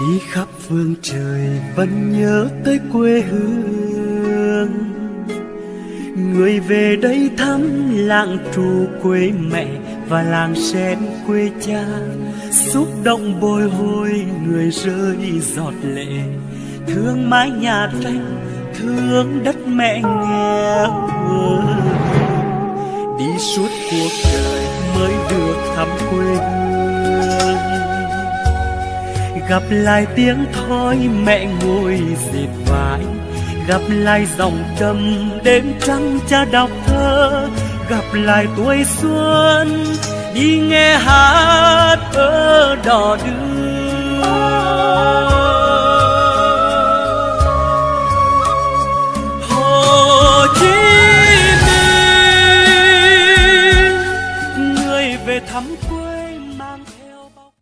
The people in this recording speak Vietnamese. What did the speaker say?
đi khắp phương trời vẫn nhớ tới quê hương. Người về đây thăm làng trù quê mẹ và làng sen quê cha. Xúc động bồi hồi người rơi giọt lệ. Thương mái nhà tranh, thương đất mẹ nghèo đi suốt cuộc đời mới được thăm quê hương gặp lại tiếng thoi mẹ ngồi dệt vải. Gặp lại dòng trầm đêm trắng cha đọc thơ. Gặp lại tuổi xuân, đi nghe hát ở đò đưa Hồ Chí Minh, người về thăm quê.